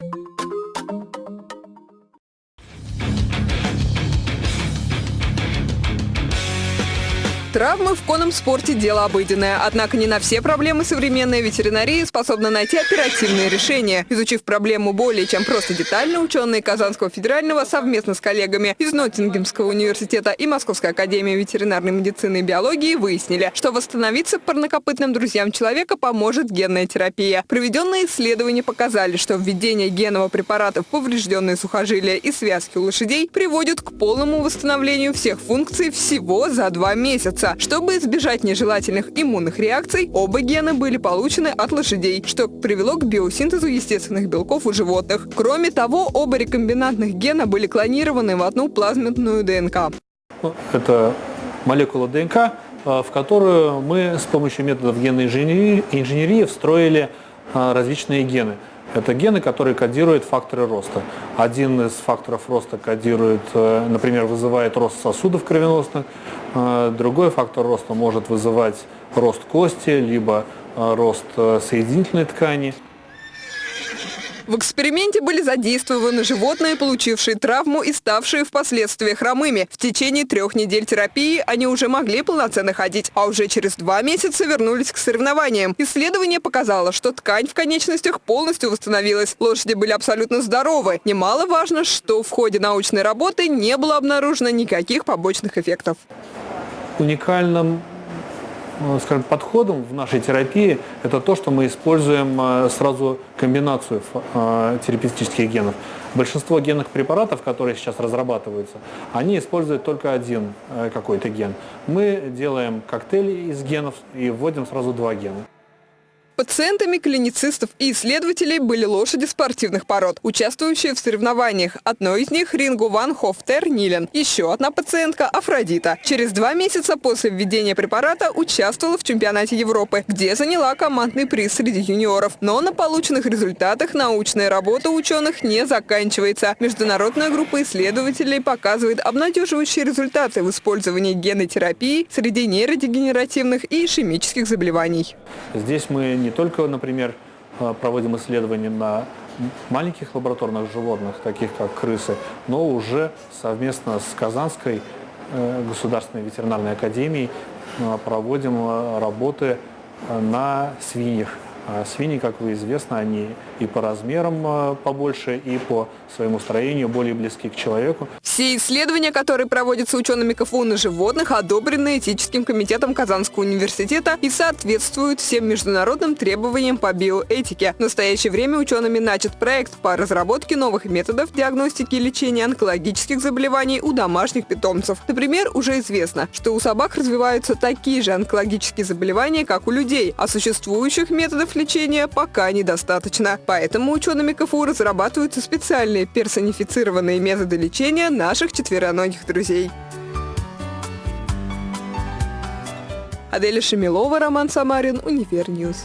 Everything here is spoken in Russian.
you Травмы в конном спорте – дело обыденное. Однако не на все проблемы современная ветеринария способна найти оперативные решения. Изучив проблему более чем просто детально, ученые Казанского федерального совместно с коллегами из Ноттингемского университета и Московской академии ветеринарной медицины и биологии выяснили, что восстановиться парнокопытным друзьям человека поможет генная терапия. Проведенные исследования показали, что введение генного препарата в поврежденные сухожилия и связки у лошадей приводит к полному восстановлению всех функций всего за два месяца месяца. Чтобы избежать нежелательных иммунных реакций, оба гена были получены от лошадей, что привело к биосинтезу естественных белков у животных. Кроме того, оба рекомбинантных гена были клонированы в одну плазменную ДНК. Это молекула ДНК, э, в которую мы с помощью методов генной инженерии, инженерии встроили э, различные гены. Это гены, которые кодируют факторы роста. Один из факторов роста кодирует, э, например, вызывает рост сосудов кровеносных, э, другой фактор роста может вызывать рост кости, либо э, рост соединительной ткани. В эксперименте были задействованы животные, получившие травму и ставшие впоследствии хромыми. В течение трех недель терапии они уже могли полноценно ходить, а уже через два месяца вернулись к соревнованиям. Исследование показало, что ткань в конечностях полностью восстановилась. Лошади были абсолютно здоровы. Немаловажно, что в ходе научной работы не было обнаружено никаких побочных эффектов. Уникальным скажем, подходом в нашей терапии это то, что мы используем э, сразу комбинацию э, терапевтических генов. Большинство генных препаратов, которые сейчас разрабатываются, они используют только один какой-то ген. Мы делаем коктейль из генов и вводим сразу два гена. Пациентами клиницистов и исследователей были лошади спортивных пород, участвующие в соревнованиях. Одной из них – Рингу Ван Хофтер Нилен. Еще одна пациентка – Афродита. Через два месяца после введения препарата участвовала в чемпионате Европы, где заняла командный приз среди юниоров. Но на полученных результатах научная работа ученых не заканчивается. Международная группа исследователей показывает обнадеживающие результаты в использовании генотерапии среди нейродегенеративных и ишемических заболеваний. Здесь мы не не только, например, э, проводим исследования на маленьких лабораторных животных, таких как крысы, но уже совместно с Казанской э, государственной ветеринарной академией э, проводим работы на свиньях. А свиньи, как вы известно, они и по размерам а, побольше, и по своему строению более близки к человеку. Все исследования, которые проводятся учеными КФУ на животных, одобрены этическим комитетом Казанского университета и соответствуют всем международным требованиям по биоэтике. В настоящее время учеными начат проект по разработке новых методов диагностики и лечения онкологических заболеваний у домашних питомцев. Например, уже известно, что у собак развиваются такие же онкологические заболевания, как у людей, а существующих методов лечения пока недостаточно. Поэтому учеными КФУ разрабатываются специальные персонифицированные методы лечения наших четвероногих друзей. Аделя Шамилова, Роман Самарин, Универньюз.